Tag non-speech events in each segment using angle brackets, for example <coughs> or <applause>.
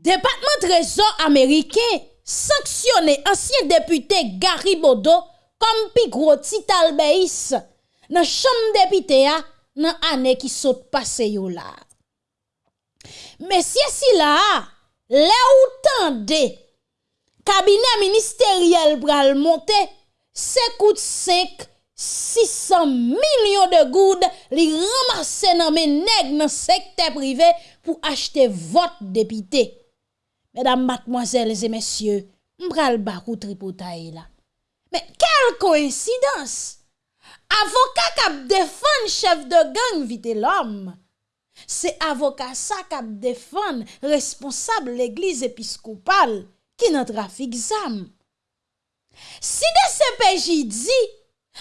Depatman trezor Ameriken sanksyonè ansyen deputè Gary Bodo kom pi gro tit albeis nan chanm depite ya nan anè ki sot pase yo la. Mesye si la, le ou tan de, kabine ministeriel pral monte, se kout sek 600 milyon de goud li ramase nan men neg nan sekte prive pou achte vot depite. Mesdames, mademoiselles et messieurs, m'pral bakou tripotaye la. Mais quelle coïncidence! Avocat kap défend chef de gang vite l'homme. C'est avocat ça kap défend responsable l'église épiscopale qui n'a trafic zam. Si de CPJ dit,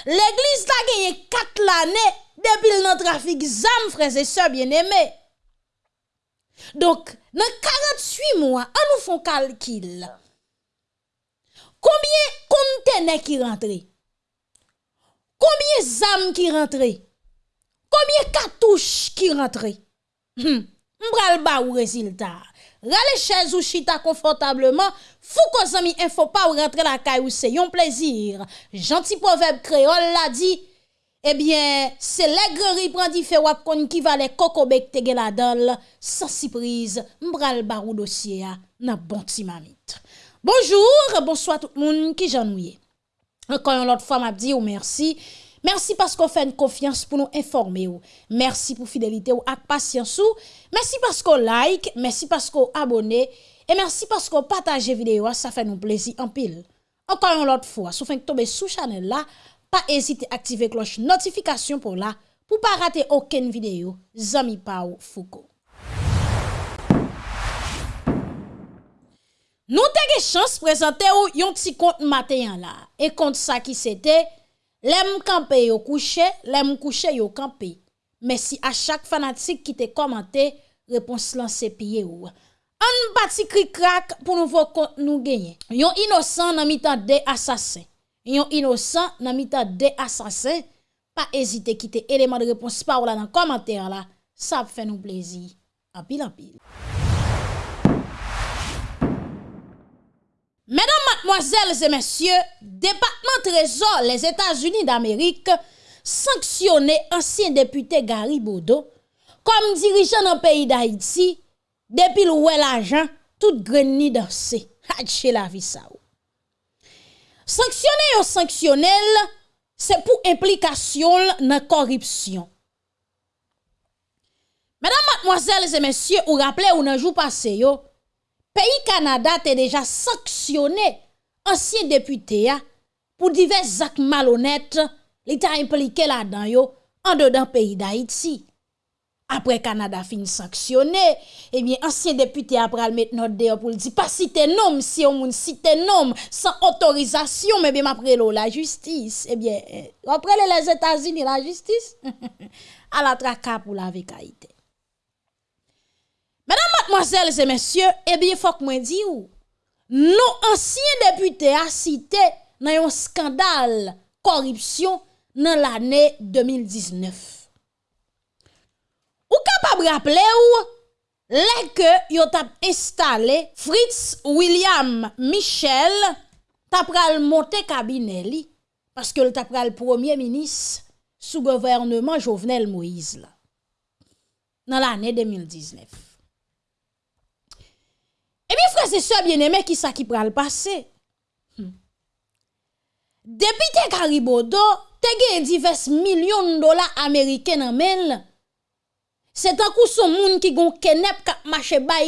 l'église la gagné 4 l'année depuis le trafic zam, frères et sœurs bien-aimés. Donc, dans 48 mois, on nous font calcul. Combien conteneurs qui rentrent? Combien d'âmes qui rentrent? Combien cartouches qui rentrent? Hmm. M'bral ba ou résultat. Rale chaise ou chita confortablement, fou ko zami info pas ou rentrer la caille ou c'est un plaisir. Gentil proverbe créole l'a dit. eh Ebyen, se legri prandi fait wap kon qui ki vale kokobek te gen la dal, sans surprise, mbral barou dossier ah, a nan bonti mamit. Bonjour, bonsoir tout le monde qui janouye. Encore une autre fois, m'a dit ou merci. Merci parce qu'on fait une confiance pour nous informer. Merci pour fidélité ou ak patience ou. Merci parce qu'on like, merci parce qu'on abonne et merci parce qu'on partage vidéo, ah, ça fait nous plaisir en pile. Encore une autre fois, si vous tomber sous channel là, pas hésiter à activer cloche notification pour là pour pas rater aucune vidéo Zami Pao Foucault. Nous avons chance de présenter un petit compte matin là et compte ça qui c'était l'aime camper yo couché, l'aime couché yo camper. Merci à chaque fanatique qui t'a commenté réponse lancée pied ou. un petit cri crack pour nou vò kont nou genye. Yon innocent nan mitan des assassins yon innocent nan mitan de assassin, pas hésiter quitter élément de réponse par là dans commentaire là, ça fait nous plaisir. En pile en pile. Mesdames, mademoiselles et messieurs, département trésor les États-Unis d'Amérique sanctionné ancien député Gary Bodo comme dirigeant dans le pays d'Haïti depuis le l'argent tout greni dansé. Hatché la vie ça. Sanksyonè yo sanksyonèl, se pou implikasyon nan koripsyon. Mèdam matmoazèl zè mèsyè ou rappelè ou nan jou pase yo, peyi Kanada te deja sanksyonè ansyen deputè ya pou divers zak malonèt li ta implike la dan yo an de dan peyi da Iti. après Canada fin sanctionné, eh bien, ancien député après mettre notre dehors pour dire, pas si nom si on moun, si nom sans autorisation, mais bien après la justice, eh bien, après les États-Unis, la justice, <laughs> à la traque pour la vécaïté. Mesdames, mademoiselles et messieurs, eh bien, faut que moi dise ou, nos anciens députés a cité dans un scandale corruption dans l'année 2019. Ou kapab rappele ou, lè ke yo tap installe Fritz William Michel tap pral monte kabine li, paske l tap pral premier minis sou governement Jovenel Moïse la, nan l'anè 2019. E mi frase se bienemè ki sa ki pral pase. Hmm. Depi te karibodo, te gen divers milyon dola Ameriken nan men lè, C'est un coup son moun qui gon kenep kap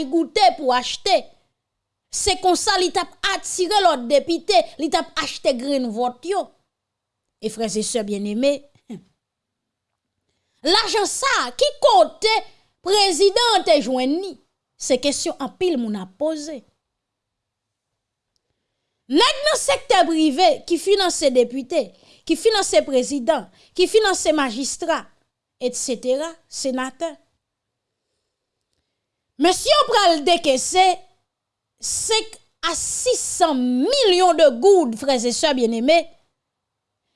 goûter pour acheter. C'est comme ça li tap attiré l'autre député, li tap acheté green vote. Et frères et sœurs bien-aimés, l'argent ça qui côté président te joindni c'est question en pile moun a posé. Nèg dans secteur privé qui finance députés, qui finance président, qui finance magistrat, etc., sénateur. Monsieur pral décaisser 5 à 600 millions de goudes, frères et sœurs bien-aimés,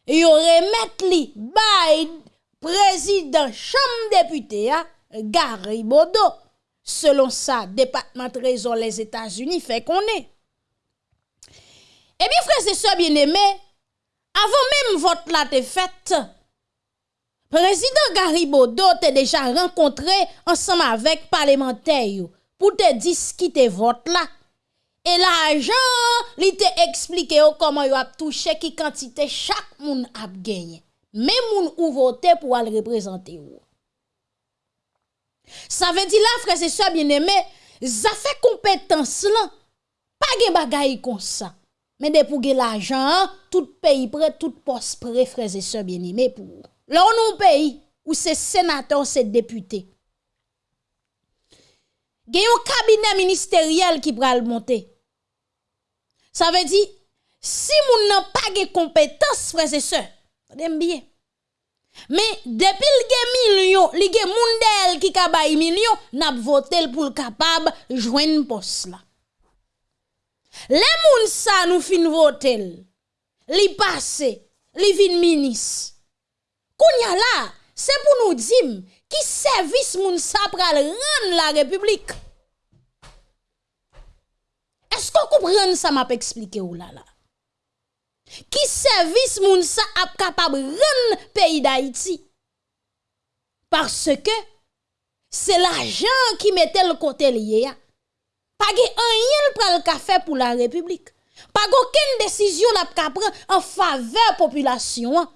yon remet li bay président chambre député, Gary Bodo Selon ça, département trésor les États-Unis fait qu'on est. Eh bien, frères et sœurs bien-aimés, avant même vote là te Prezident Garibodo te deja renkontre ansam avek parlementey yo pou te diskite vot la. E la ajan li te eksplike yo koman yo ap touche ki kantite chak moun ap genye. Men moun ou vote pou al reprezente yo. Sa ve di la frese se bieneme, zafè kompetans lan. Pa gen bagay kon sa. Men de pou gen la ajan, tout peyi pre, tout pos pre frese se bieneme pou yo. Là, on un pays où c'est sénateur, c'est député. Il y a un cabinet ministériel qui le monter. Ça veut dire, si moun n'a pas de compétences, frères et sœurs, bien. Mais depuis le million, li gen moun qui ka bay million, n'a voté pour capable joindre poste là. Les moun sa nous fin voter, li passe, li vin ministre. Kounya là, c'est pour nous dire qui service moun sa pral la République. Est-ce qu'on comprend ça m'a expliqué ou là là? Qui service moun sa ap capable pays d'Haïti? Parce que c'est l'argent qui mettait le côté lié. Pas rien pral fait pour la République. Pas aucune décision n'a en faveur population.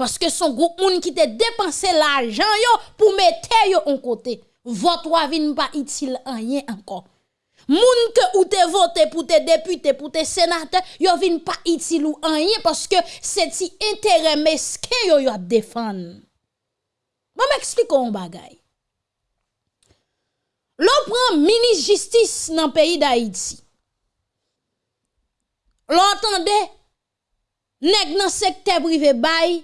Paske son group moun ki te depanse l'ajan yo pou mette yo an kote. Vot wavin pa itil anyen ankon. Moun ke ou te vote pou te depute, pou te senate, yo vin pa itil ou anyen paske se ti entere meske yo yo ap defan. Mwen m'ekspliko an bagay. Lò pran minis jistis nan peyi da iti. Lò antande, neg nan sekte brive bayi,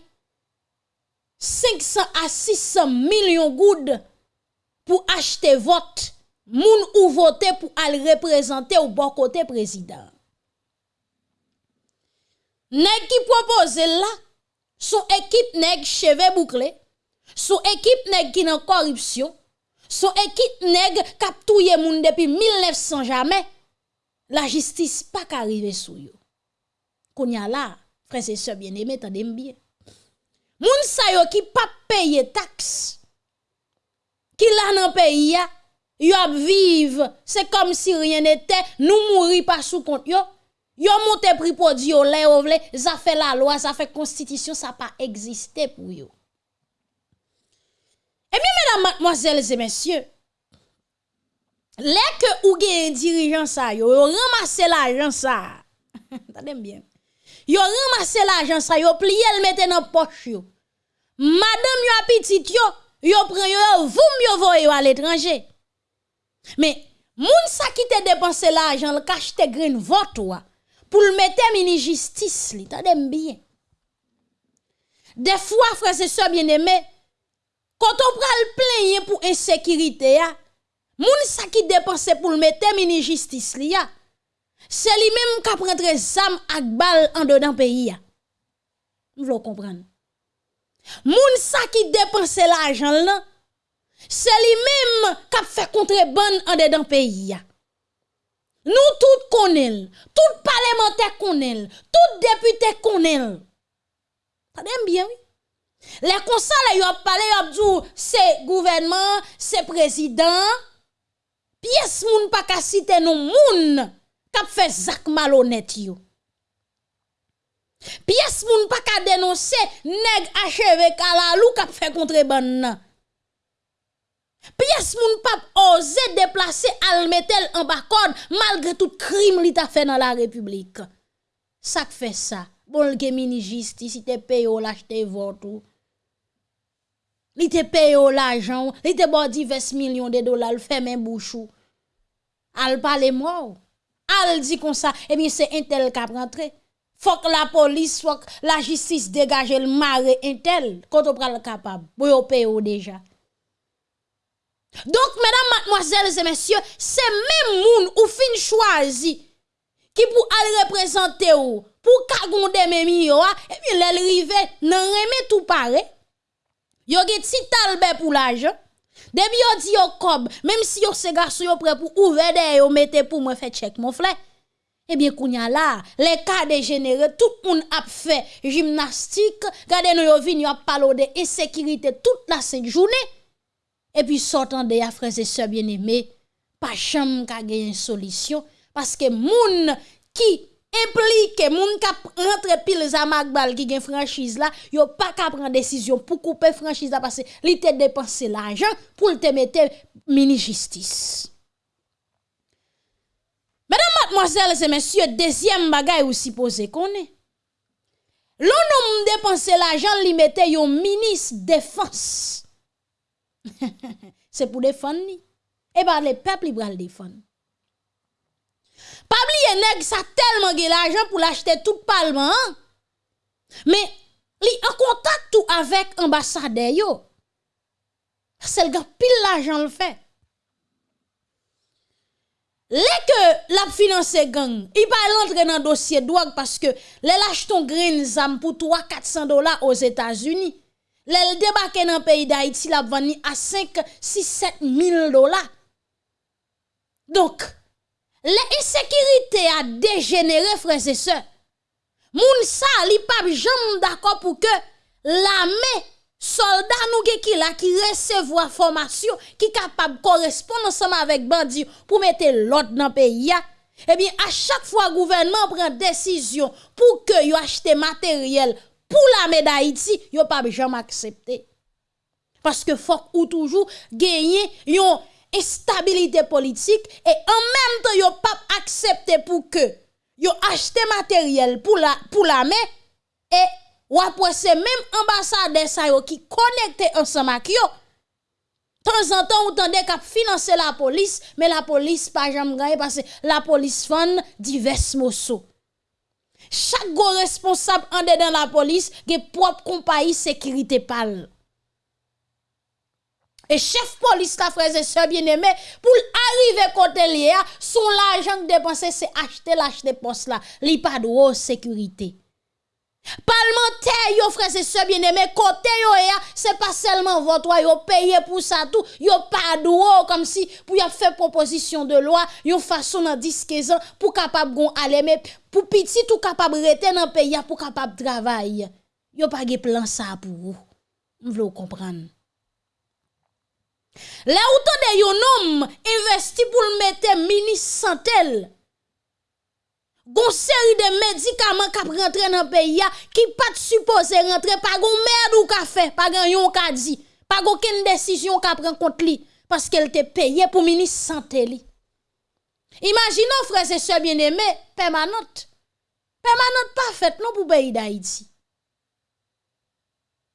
500 à 600 millions goud pour acheter vote moun ou voter pour aller représenter au bon côté président. Nèg qui propose là, son équipe nèg cheveux bouclés, son équipe nèg qui dans corruption, son équipe nèg k'ap moun depuis 1900 jamais, la justice pas qu'arriver sou yo. Kounya là, frères et sœurs bien-aimés, tendez bien. Moun sa yo qui pas payer taxe, qui là dans pays yo ap vive, c'est comme si rien n'était, nous mourir pas sous compte yo. Yo monte prix produit yo lè ou vle, ça fait la loi, ça fait constitution, ça pas existé pour yo. Et bien, mesdames, mademoiselles et messieurs, les que ou gen ça, yo, yo ramasse l'argent ça. <laughs> Tendez bien. Yo ramasse l'argent ça, yo plié le mette dans poche yo. Madame yo petit yo, yo prend yo, vous yo voye à l'étranger. Mais moun sa qui te dépensé l'argent, le cache te green vote pour le mettre mini justice li, bien. Des fois frères et sœurs bien-aimés, quand on pral plaigner pour insécurité moun sa qui dépense pour le mettre mini justice li ya, c'est lui même qui prendre zam ak bal en dedans pays. Vous comprendre. Moun sa qui dépense l'argent c'est lui-même qui fait contrebande en dedans pays. Nous tous connaissons, tout parlementaire connaissent, tout député connaissent. Ça bien oui. Les conseils, ils ont parlé, ils ont dit, c'est gouvernement, c'est président. Pièce moun pas ka citer non moun qui fait zak malhonnête yo. Pièce moun pas ka dénoncer nèg achevé kalalou qui fait contrebande Pièce moun pas osé déplacer al metel en bas malgré tout crime li ta fait dans la République. Ça fait ça. Bon, le mini justice, si te paye ou l'acheter vote Li te paye l'argent, li te bon divers millions de dollars, le fait même bouchou. Al parle moi. Al dit comme ça, eh bien c'est un tel qui a rentré. Faut que la police, faut la justice dégage le mare un tel, quand on prend capable. Pour paye déjà. Donc, mesdames, mademoiselles et messieurs, c'est même moun ou fin choisi qui pour aller représenter ou, pour kagonde même yo, et puis l'elle rive, nan reme tout pareil. Yo get si talbe pour l'argent. Depuis yo dit yo cob, même si yo se garçon yo prêt pour ouvrir des yo mettez pour moi faire check mon frère. Eh bien, kounya là, les cas dégénérés, tout le monde a fait gymnastique, regardez nous yo vinn yo parlé de insécurité toute la sainte journée. Et puis sortant de ya frères et sœurs bien-aimés, pas chambre ka une solution parce que moun qui implique moun ka rentre pile Zamagbal qui gen franchise là, yo pas ka prendre décision pour couper franchise là parce que li te dépenser l'argent pour te mettre mini justice. Mesdames, mademoiselles et messieurs, deuxième bagay ou supposé qu'on est. L'on homme dépenser l'argent li mette yon ministre défense. <laughs> C'est pour défendre. Et par les peuples, ils le défendre. Pas oublier nèg ça tellement de l'argent pour l'acheter tout parlement. Hein? Mais li en contact tout avec ambassadeur yo. C'est le gars pile l'argent le fait. Les que la finance gang, il pas rentrer dans dossier drogue parce que les lâche ton green zam pour 3 400 dollars aux États-Unis. Les débarquer dans le pays d'Haïti la vendre à 5 6 7 000 dollars. Donc l'insécurité a dégénéré frères et sœurs. Moun sa li pas jamais d'accord pour que l'armée soldat nous qui là qui recevoir formation qui capable correspondre ensemble avec bandit pour mettre l'ordre dans le pays eh bien à chaque fois gouvernement prend décision pour que yo achete matériel pour l'armée d'Haïti yo pas jamais accepter parce que faut ou toujours gagner yon instabilité politique et en même temps yo pas accepter pour que yo achete matériel pour la pour et ou après c'est même ambassadeur qui connecté ensemble avec yo. Temps en temps ou tendez qu'à financer la police mais la police pas jamais gagné parce que la police fan divers morceaux. Chaque responsable en dedans la police qui propre compagnie sécurité pâle et chef police la frère et sœur bien-aimé pour arriver côté lié son l'argent dépensé c'est acheter l'acheter poste là li pas de sécurité Parlementaire, yo frère, c'est ce bien aimé, côté yo c'est pas seulement votre yo payé pour ça tout, yo pas d'eau comme si pour y faire proposition de loi, yo façon dans 10 15 ans pour capable gon aller mais pour petit tout capable rester dans pays pour capable travailler. Yo pas de plan ça pour vous. Vous comprendre. Là où de yon homme investi pour le mettre ministre santé gon série de médicaments qui rentrent dans le pays qui pas supposé rentrer pas gon merde ou café pas gan yon ka dit pas aucune décision qu'a prend contre lui parce qu'elle te payé pour ministre santé li imaginons frères et sœurs bien-aimés permanente. Permanente parfaite non pour pays d'Haïti.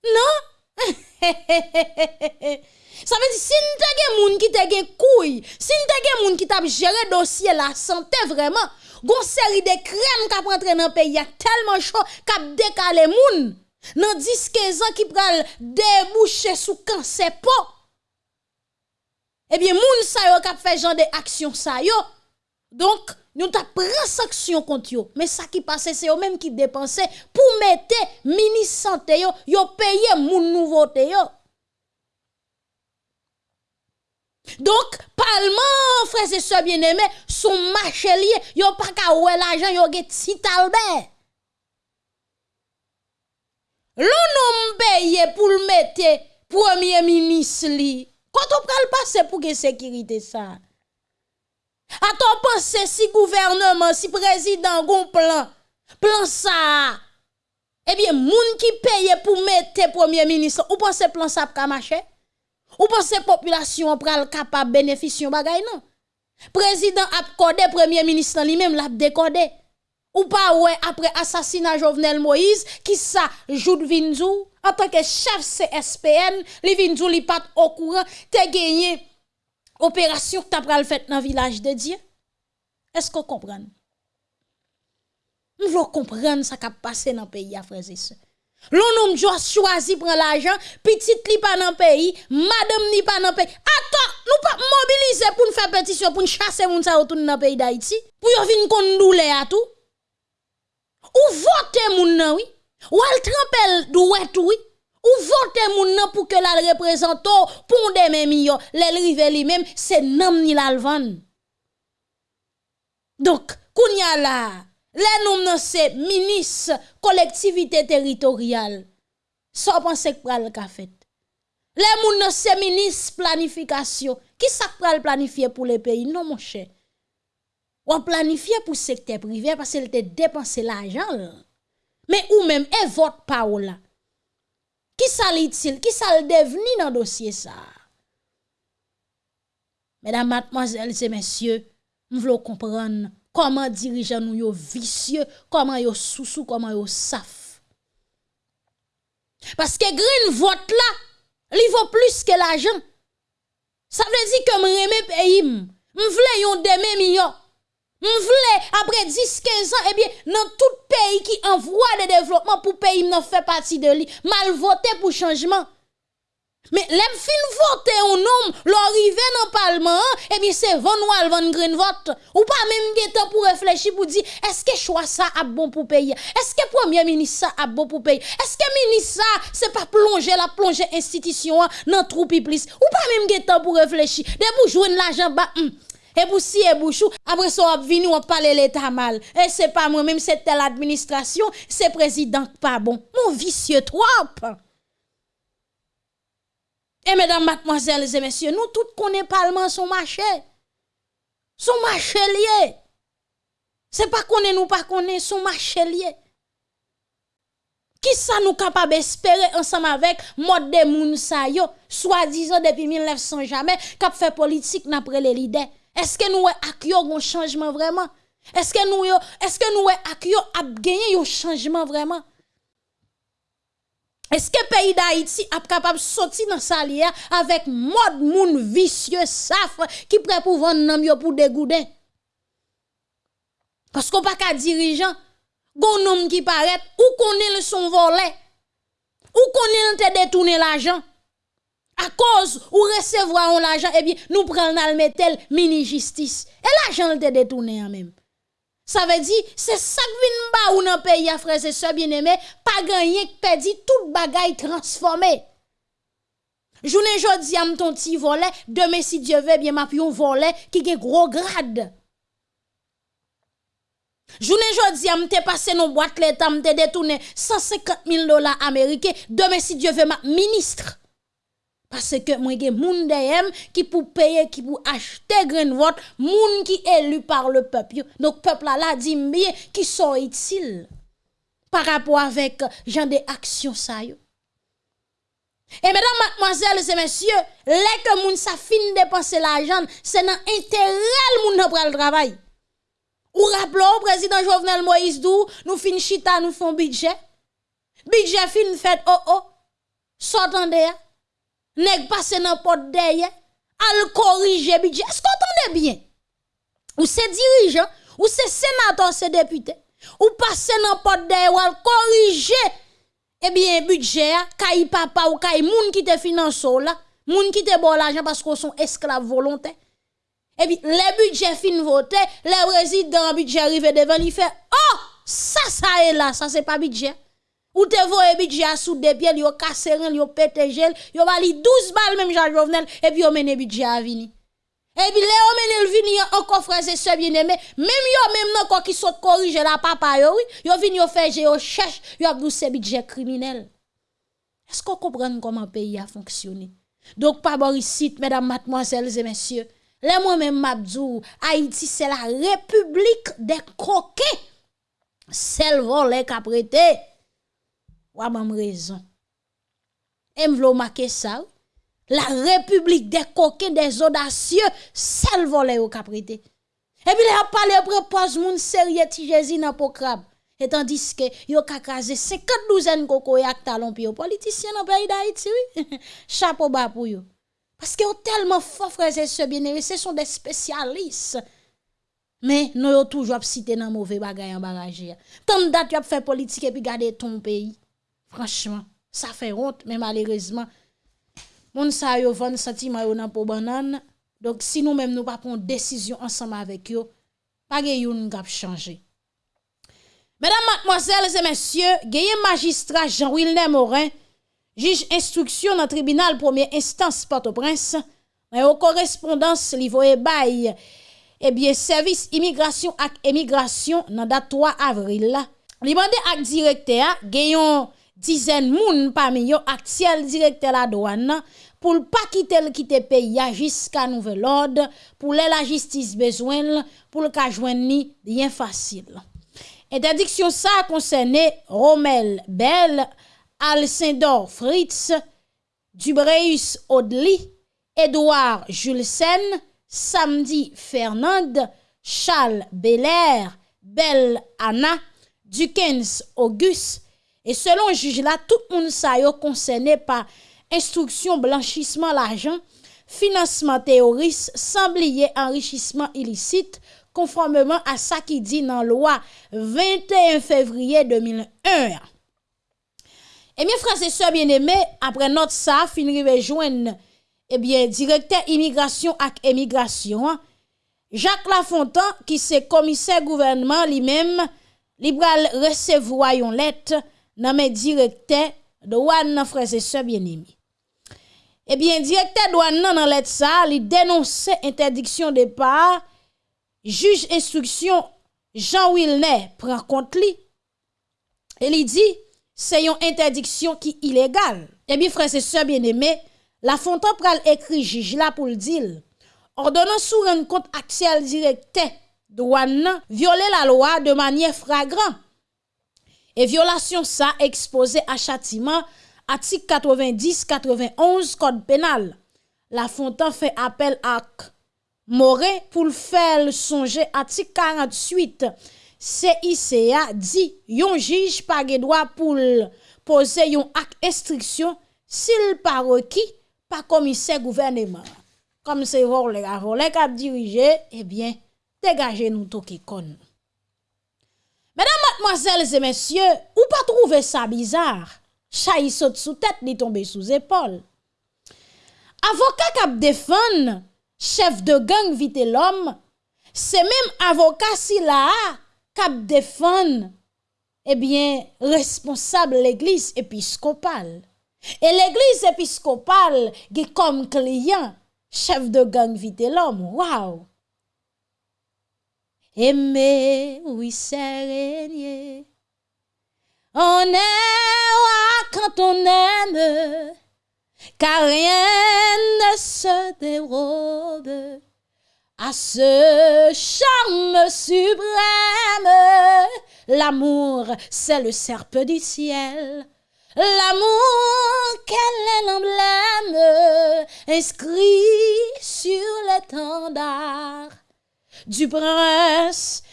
Non? <laughs> Ça veut dire, si nous avons des gens qui te couilles, si nous avons des gens qui t'a géré dossier la santé vraiment, gon série de crèmes qui rentré dans le pays tellement chaud qu'a décalé moun. Dans 10 15 ans qui pral déboucher sous cancer eh bien moun sa yo k'ap fait genre de action sa yo. Donc nous t'a pris sanction contre yo. Mais ça qui passe c'est eux même qui dépenser pour mettre ministre santé yo yo payer moun nouveauté yo donc, parlement, frères et sœurs bien-aimés, son marché lié, yo pas ka oué l'argent, yo get si talbert. L'on payé pour le mettre premier ministre li. Quand on pral passer pour que sécurité ça? Attends, penser si gouvernement, si président gon plan, plan ça? Eh bien, moun qui paye pour mettre premier ministre, ou pensez plan ça pour marcher? Ou pensez population pral capable bénéficier bagay non? Président a codé premier ministre lui-même l'a décodé. Ou pas ouais après assassinat Jovenel Moïse qui ça Joud Vinzou? En tant que chef CSPN, li Vinzou li pas au courant te gagné opération que t'a pral fait dans village de Dieu. Est-ce qu'on comprend? Nous voulons comprendre ça qui a passé dans le pays, frères. L'on homme choisi prendre l'argent, petite li pas dans pays, madame ni pas dans pays. Attends, nous pas mobiliser pour nous faire pétition pour nous chasser moun sa retourner dans pays d'Haïti. Pour yo vinn kon doule à tout. Ou voter moun nan oui. Ou al trempel douet oui. Ou vote moun nan pour que la représente pour des mêmes yo, les rive li même c'est nam ni l'alvan. Donc, kounya la, les noms nan collectivité territoriale. Ça pense que pral ka fait. Les moun nan c'est ministre planification. Qui ça pral planifier pour les pays? Non mon cher. Ou planifier pour secteur privé parce qu'il te dépenser l'argent. Mais ou même et vote pas là. Qui ça l'utile, qui ça le devenu dans dossier ça? Mesdames, mademoiselles et messieurs, nous voulons comprendre comment dirigeants nous yo vicieux, comment yo sous comment yo saf? Parce que green vote là, il vaut plus que l'argent. Ça veut dire que me pays, m'vle yon deme millions. M'vle après 10 15 ans eh bien dans tout pays qui envoie le développement pour pays ne fait partie de lui mal voté pour changement mais les fin voter un homme, l'arrivée dans le Parlement, et eh bien c'est Van Wal Van Green vote. Ou pas même temps pour réfléchir pour dire, est-ce que choix ça a bon pour payer? Est-ce que premier ministre ça a bon pour payer? Est-ce que ministre ça, c'est pas plonger la plonger institution dans trou plus? Ou pas même temps pour réfléchir? De pour jouer l'argent, hum. Et pour si et bouchou, après ça, on venu, on parle l'état mal. Et c'est pas moi, même c'est telle administration, c'est président pas bon. Mon vicieux trop. Et mesdames, mademoiselles et messieurs, nous tous connaissons parlement son marché. Son marché lié. C'est pas qu'on nous pas connaît son marché lié. Qui ça nous capable d'espérer ensemble avec mode de moun sa yo, soi-disant depuis 1900 jamais, cap fait politique n'après les leaders. Est-ce que nous avons un changement vraiment? Est-ce que nous est-ce que nous avons un changement vraiment? Est-ce que le pays d'Haïti est capable de sortir dans sa lière avec mode moun vicieux safre qui prêt pour vendre pour dégouder? Parce qu'on pas qu'à dirigeant, gon homme qui paraît ou connaît son volet, ou connaît te détourner l'argent. À cause ou recevoir l'argent, eh bien, nous prenons le mini justice. Et l'argent te détourné en même. Ça veut dire, c'est ça vient ou dans pays à frères et sœurs bien-aimés, pas gagner que perdu tout bagaille transformé. Journée jodi am ton petit volet, demain si Dieu veut bien m'a un volet qui a gros grade. Journée jodi am te passé nos boîte l'état te détourné 150 000 dollars américains, demain si Dieu veut ma ministre. Parce que moi, j'ai moun qui pour payer, qui pour acheter grain vote, moun qui élu par le peuple. Donc, peuple là, dit bien qui sont utiles par rapport avec genre des actions ça Et mesdames, mademoiselles et messieurs, les que moun sa fin dépenser l'argent, c'est dans intérêt moun nan pral travail. Ou rappelons, président Jovenel Moïse Dou, nous fin chita, nous font budget. Budget fin fait oh oh. S'entendez nèg passe dans porte derrière, al corriger budget. Est-ce qu'on entendez bien? Ou c'est dirigeant, ou c'est sénateur, c'est député, ou passe dans porte derrière, ou al corriger eh bien budget, kay papa ou kay moun qui te finance là, moun qui te bon l'argent parce qu'on sont esclaves volontaires. Et puis, les budgets fin voté, les résidents budget arrivé devant, il fait, oh, ça, ça est là, ça c'est pas budget. Ou te voye budget à sous des pieds, yo rien, yo pété gel, yo vali 12 balles même Jean Jovenel, et puis yo mène budget à vini. Et puis, là, on mène vini encore frère et sœurs bien aimé, même yo même non quoi qui saute corriger la papa yo oui, yo vini yo fait yo cherche, yo a ce budget criminel. Est-ce qu'on comprend comment le pays a fonctionné? Donc, pas ici, mesdames, mademoiselles et messieurs, là, moi-même, m'abdou, Haïti, c'est la république des coquets. Celle volée qu'a prêté. Ou même raison. Et m'vlo marquer ça. La République des coquins, des audacieux, celle volée au caprité. Et puis, il a parlé propose moun sérieux ti Jésus dans po crabe. Et tandis que yo ka krasé 50 douzaines koko yak talon pi yo politicien dans pays d'Haïti oui. <laughs> Chapeau bas pour yo. Parce que yo tellement fort frères et sœurs bien ce sont des spécialistes. Mais nous yo toujours cité dans mauvais bagay en barrage. Tant date yo fait politique et puis garder ton pays. Franchement, ça fait honte, mais malheureusement, moun sa yo vend sentiment yo nan po banane. Donc si nous même nous pas prendre décision ensemble avec yo, pas gen yon gap changer. Mesdames, mademoiselles et messieurs, gaye magistrat Jean-Wilner Morin, juge instruction dans tribunal première instance Port-au-Prince, mais aux correspondance li bail eh bien service immigration et immigration dans date 3 avril. Li mande ak directeur gayon dizaine moun parmi yo actuel directeur la douane pour pas quitter le quitter pays jusqu'à nouvel ordre pour la justice besoin pour le joindre rien facile. Interdiction ça concerne Romel Bell, Alcindor Fritz, Dubreus Audely, Edouard Julesen, Samedi Fernand, Charles Belair, Belle Anna, Dukens Auguste, Et selon juge là, tout le monde sa yo concerné par instruction blanchissement l'argent, financement terroriste, sans enrichissement illicite, konformeman a sa ki di nan lwa 21 fevriye 2001. Ebyen franse se bieneme, apre not sa, finri vejwen, ebyen eh direkter imigrasyon ak emigrasyon, Jacques Lafontan ki se komise gouvernement li mem, li bral resevoyon let, dans mes directeurs douane frères et sœurs bien-aimés. Eh bien, directeur douane dans lettre ça, il dénonce interdiction de départ, juge instruction Jean Wilner prend compte lui. Et il dit c'est une interdiction qui est illégale. Eh bien, frères et sœurs bien-aimés, la Fontaine pral écrit juge là pour le dire. Ordonnance sous un compte axial directeur douane violer la loi de manière flagrante. Et violation ça exposé à châtiment article 90 91 code pénal. La Fontaine fait appel à Moré pour le faire songer article 48 CICA dit yon juge pas droit pour poser yon acte instruction s'il pas requis par commissaire gouvernement. Comme c'est volé volé a dirigé, eh bien, dégagez nous tout qui. Mesdames, mademoiselles et messieurs, ou pas trouver ça bizarre? Chay saute sous tête, ni tombe sous épaule. Avocat qui défend chef de gang vite l'homme, c'est même avocat si là défend eh bien responsable l'église épiscopale. Et l'église épiscopale qui comme client chef de gang vite l'homme. Waouh! Aimer, oui, c'est régner. On est quand on aime, car rien ne se dérobe à ce charme suprême. L'amour, c'est le serpe du ciel. L'amour, quel est l'emblème inscrit sur l'étendard du prince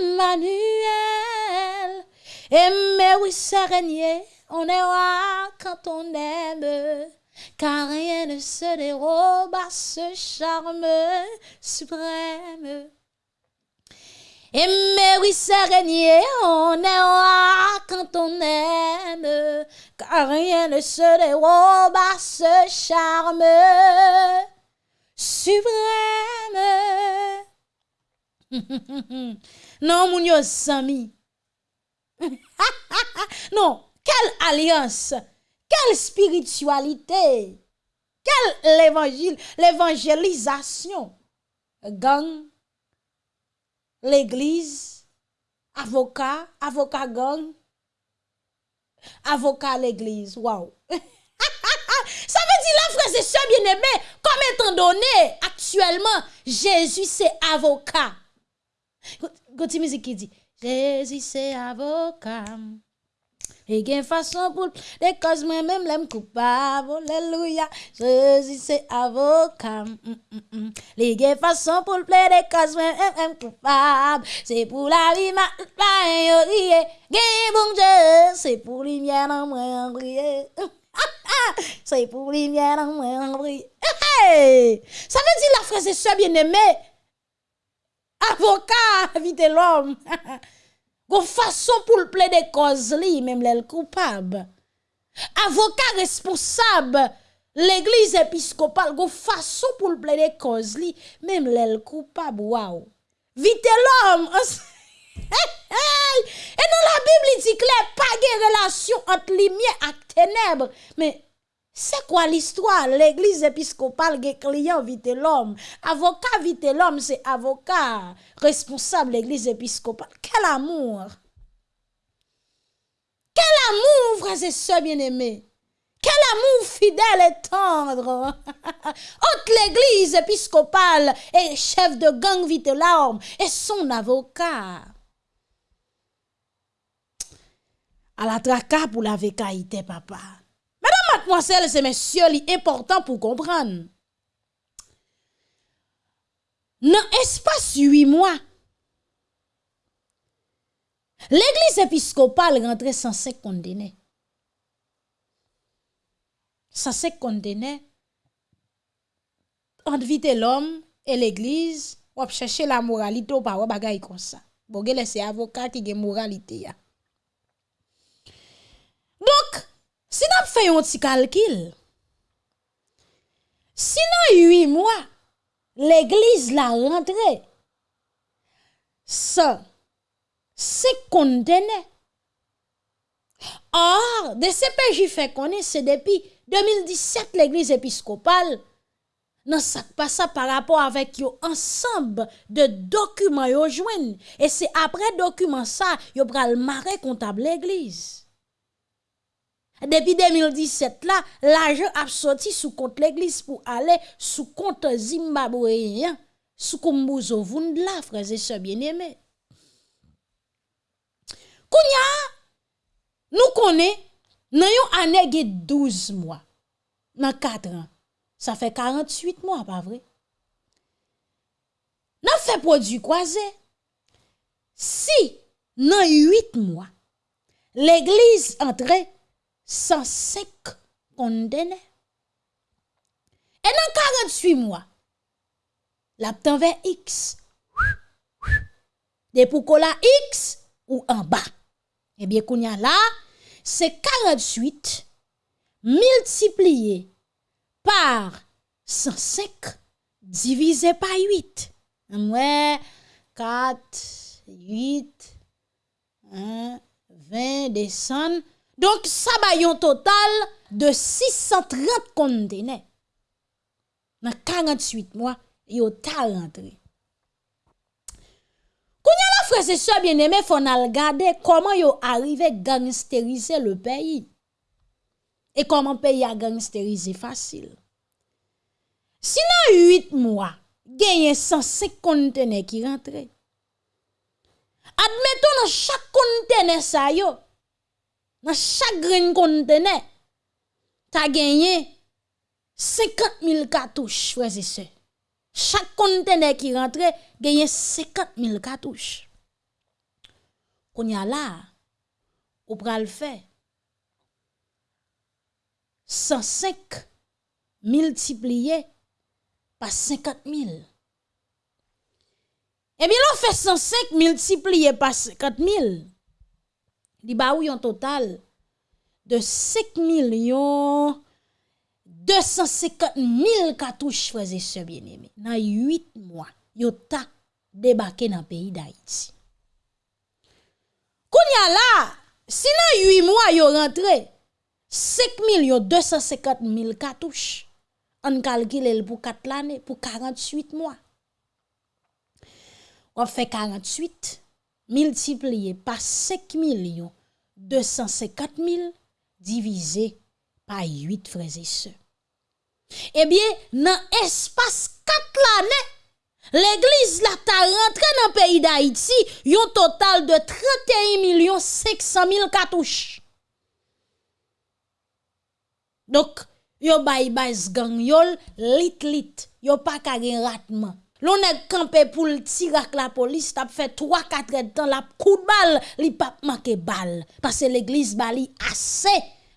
Emmanuel. Mais oui, c'est régné, on est roi quand on aime, car rien ne se dérobe à ce charme suprême. Mais oui, c'est régné, on est roi quand on aime, car rien ne se dérobe à ce charme suprême. <laughs> non, mon yo sami. <laughs> non, quelle alliance, quelle spiritualité, quel évangile, l'évangélisation. Gang, l'église, avocat, avocat gang, avocat l'église. Waouh. <laughs> Ça veut dire la frère et sœurs bien-aimés, comme étant donné actuellement, Jésus c'est avocat. Goti musique qui dit, Jésus c'est avocat. Et gen façon pour des causes moi-même l'aime coupable. Alléluia. Jésus c'est avocat. Mm, mm, mm. Les gen pour plaider causes moi-même coupable. C'est pour la vie ma pas Gen bon Dieu, c'est pour lumière dans moi prier. <laughs> c'est pour lumière dans moi prier. Ça veut dire la frère et sœur bien-aimés avocat vite l'homme. Gon façon pour le plaider cause li, même l'elle coupable. Avocat responsable, l'église épiscopale, gon façon pour le plaider cause li, même l'elle coupable. Waouh. Vite l'homme. <laughs> Et dans la Bible, il dit que pas de relation entre lumière et ténèbres. Mais c'est quoi l'histoire? L'église épiscopale qui client vite l'homme. Avocat vite l'homme, c'est avocat responsable l'église épiscopale. Quel amour! Quel amour, frères et sœurs bien-aimés! Quel amour fidèle et tendre! <laughs> Entre l'église épiscopale et chef de gang vite l'homme et son avocat. À la traka pour la vécaïté, papa. Mesdames, mademoiselles et messieurs, c'est important pour comprendre. Dans espace huit mois, l'église épiscopale rentrait cinq condamnés. cinq condamnés entre vite l'homme et l'église, on chercher la moralité ou pas bagay comme ça. Bon, c'est avocat qui a moralité Donc, Si nan fè yon ti kalkil, si nan yui mwa, l'Eglise la rentre, sa, se kontene. Or, de CPJ fè konen se depi 2017 l'Eglise Episkopal nan sak pa sa par rapport avèk yo ansamb de dokumen yo jwen. E se apre dokumen sa, yo pral mare kontab l'Eglise. Depuis 2017 là l'argent a sorti sous compte l'église pour aller sous compte zimbabwéen sous Kumbuzo Vundla frères et sœurs bien-aimés Kounya nous connaissons yon année 12 mois dans 4 ans ça fait 48 mois, pas vrai? N'a fait produit croisé. Si, dans 8 mois, l'église entrait 105 condamnés. Et dans 48 mois, la vers X. De pour la X ou en bas. Eh bien, qu'on y a là, c'est 48 multiplié par 105 divisé par 8. Ouais, 4, 8, 1, 20, descend. Donc, ça va un total de 630 conteneurs. Dans 48 mois, il a rentré. Quand y a la frère et soeur bien aimé, faut regarder comment yo arrivé gangsteriser le pays. Et comment pays a gangsteriser facile. Si dans 8 mois, gagne 105 conteneurs qui rentrent. Admettons dans chaque conteneur ça yo, dans chaque grain conteneur, as gagné 50 000 cartouches, frères et sœurs. Chaque conteneur qui rentre, gagne 50 000 cartouches. Qu'on y a là, ou pral faire 105 multiplié par 50 000. Eh bien, on fait 105 multiplié par 50 000. Il y a un total de 5 millions 250 000 cartouches, frères et sœurs bien-aimés. Dans 8 mois, yo ta débarqué dans le pays d'Haïti. Kounya là, si dans 8 mois yo rentré, 5 250 000 cartouches. On calcule pour 4 l'année, pour 48 mois. On fait 48 multiplié par 5 250 000 divisé par 8 frères et sœurs. Eh bien, dans l'espace 4 l'année, l'église la ta rentré dans le pays d'Haïti, un total de 31 500 000 cartouches. Donc, yo bay bay gang yol lit lit, yo pas ka gen ratman. L'on est campé pour le tirer la police, t'as fait 3-4 heures de temps, la coup de balle, li pas manqué balle. Parce que l'église bali assez,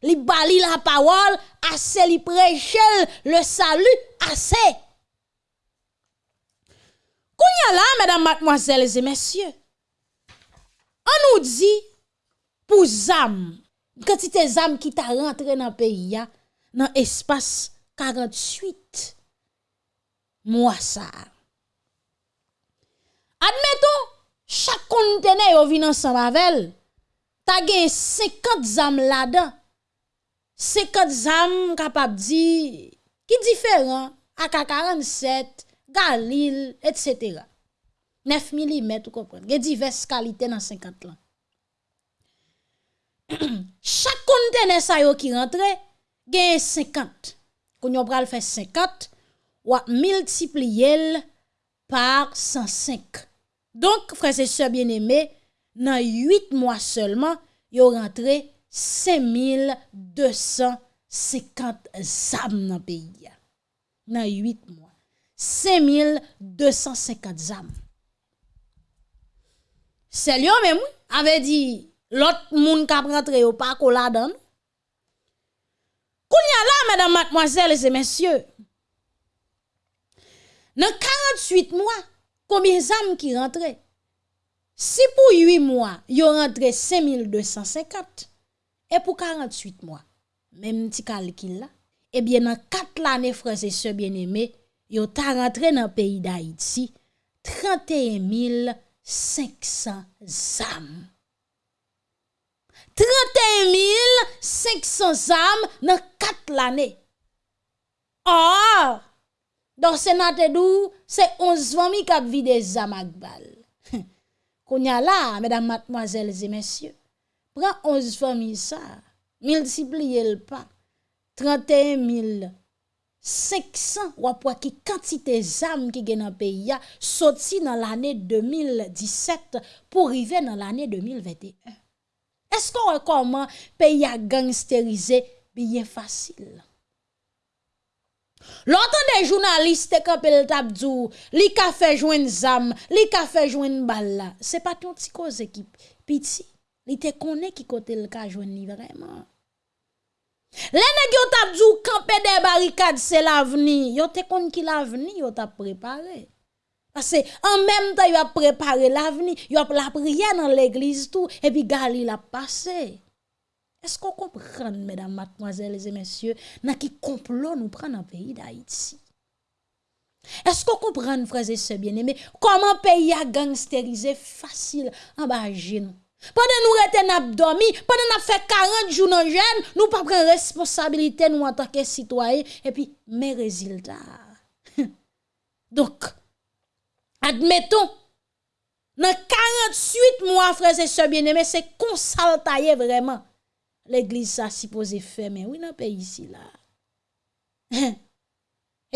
li bali la parole, assez li prêche le salut, assez. Kounya là, mesdames, mademoiselles et messieurs, on nous dit, pour zam, quantité zam qui t'a rentré dans le pays, dans espace 48 mois ça. Admettons, chaque conteneur vin ensemble avec ta gen 50 zam là-dedans. 50 zam capable di qui différent AK47 Galil etc. 9 mm ou comprendre gen diverses qualités dans 50 là <clears throat> chaque conteneur ça yo qui rentre gen 50 qu'on yon pral faire 50 ou multiplier par 105 donc frères et sœurs bien-aimés dans 8 mois seulement yo rentré 5250 zam dans pays. Dans 8 mois. 5250 zam c'est lui même avait dit l'autre moun k'ap rentré au pas la donne Kounya là mesdames mademoiselles et messieurs. Dans 48 mois combien d'âmes qui rentrent si pour 8 mois yo rentré 5250 et pour 48 mois même petit calcul là eh bien dans 4 années frères et sœurs bien-aimés yo ta dans le pays d'Haïti 31 500 âmes 31 500 âmes dans 4 l'année. Or, dans Sénat dou, c'est 11 familles qui ont vu des âmes ak bal. <laughs> Kounya là, mesdames, mademoiselles et messieurs, prends 11 familles ça, multipliez le pas, 31 500 ou après qui quantité d'âmes qui gen dans le pays a sorti dans l'année 2017 pour arriver dans l'année 2021. Est-ce qu'on comment pays a gangsterisé? Bien facile? L'autant des journalistes qui le tabdou, li ka fait joindre zam, li ka fait joindre balle C'est pas ton petit cause qui piti. Li te connaît qui côté le ka joindre vraiment. Les nèg yo tabdou camper des barricades c'est l'avenir. Yo te connait qui l'avenir yo t'a préparé. Parce que en même temps, il a préparé l'avenir, il a la prière dans l'église tout, et puis Gali l'a passé. Est-ce qu'on comprend, mesdames, mademoiselles et messieurs, dans qui complot nous prend dans le pays d'Haïti? Est-ce qu'on comprend, frères et sœurs bien-aimés, comment pays a gangsterisé facile en bas nous? Pendant nous rete n'a dormi, pendant nous fait 40 jours dans jeune, nous pas prendre responsabilité nous en tant que citoyens et puis mes résultats. <laughs> Donc Admettons, dans 48 mois, frères et sœurs bien-aimés, c'est tailler vraiment. l'eglise sa sipoze fè, men wè nan pe yisi la.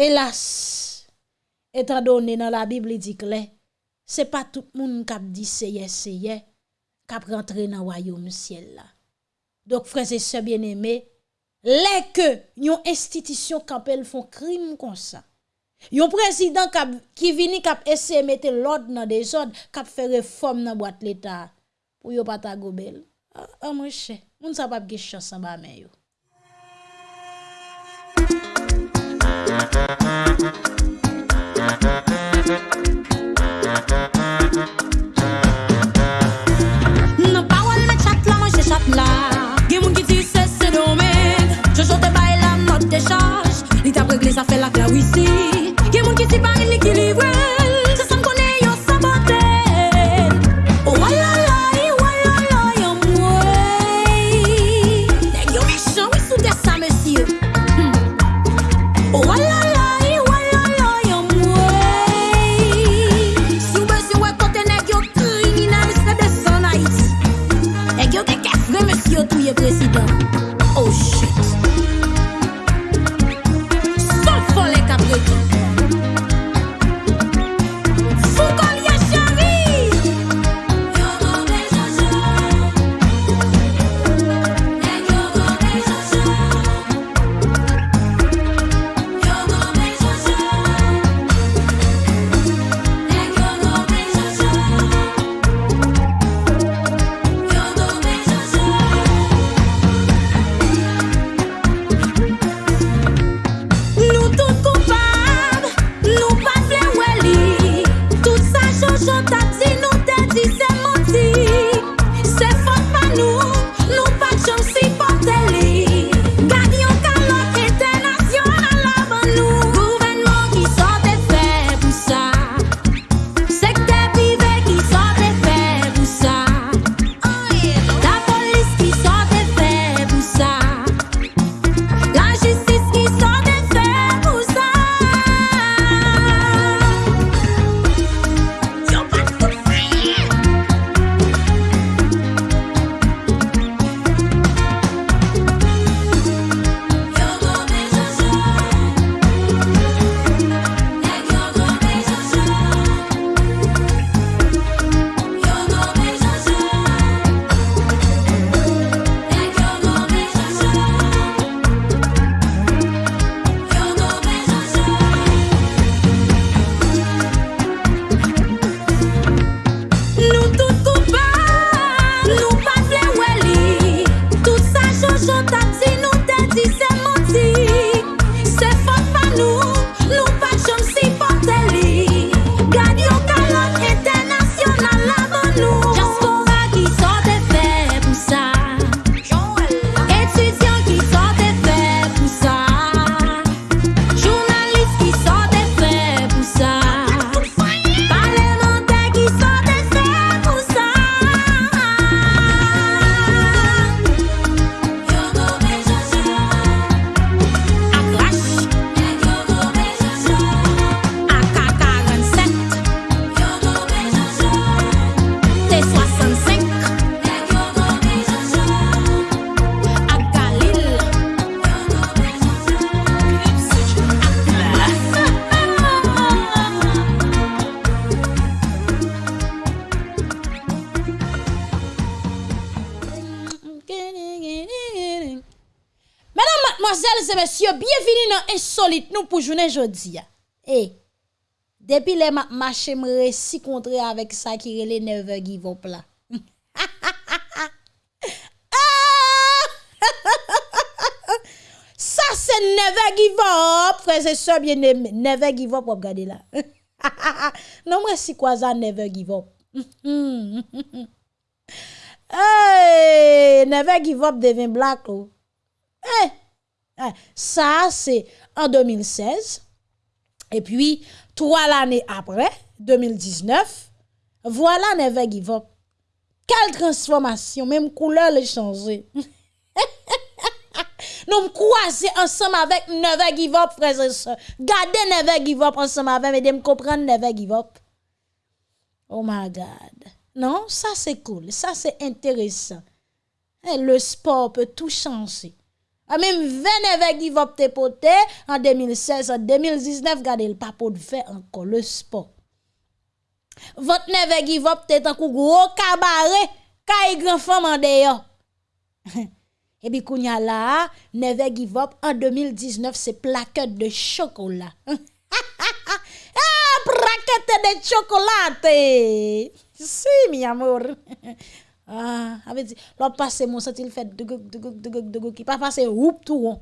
Elas, etan donè nan la Bibli dik lè, se pa tout moun kap di seye seye, kap rentre nan wayoum siel la. Dok freze se bien eme, lè ke yon institisyon kapel fon krim kon sa. Yon prezident kap, ki vini kap ese mette lod nan dezod, kap fè reform nan boat l'Etat, pou yo pata gobel. An ah, ah, mwen chè. moun sa pap ge chans an ba men yo. Nan parol me chak la, mwen che chak la. Gen moun ki di se se domen. Je chote bay la not de chaj. Li tap regle sa fe lak la wisi be a blessing. insolite nou pou jounen jodi ya. E, depi le ma mache mre <laughs> <laughs> si kontre avèk sa ki rele neve givop la. sa se neve givop, freze se bie neve givop wap gade la. non mre si kwa za neve givop. hey, <laughs> neve givop devin blak ou. Hey! Eh, ça, c'est en 2016. Et puis, trois l'année après, 2019, voilà Never Give. Quelle transformation, même couleur les changé. <laughs> Nous croiser ensemble avec Never Give Up, frères et sœurs. Gardez Never Give ensemble avec, mais de comprendre Never Give Up. Oh my God. Non, ça c'est cool, ça c'est intéressant. Eh, le sport peut tout changer. A même 20 avec qui te pote en 2016, en 2019, gardez le papo de fait encore le sport. Votre neve qui va peut-être un gros cabaret, kay grand femme en dehors. <laughs> Et puis kounya là, neve give up en 2019, c'est plaquette de chocolat. <laughs> ah, plaquette de chocolat. Si, mi amour. <laughs> Ah, avait dit, l'autre passe mon senti il fait de de qui pas passer oup tout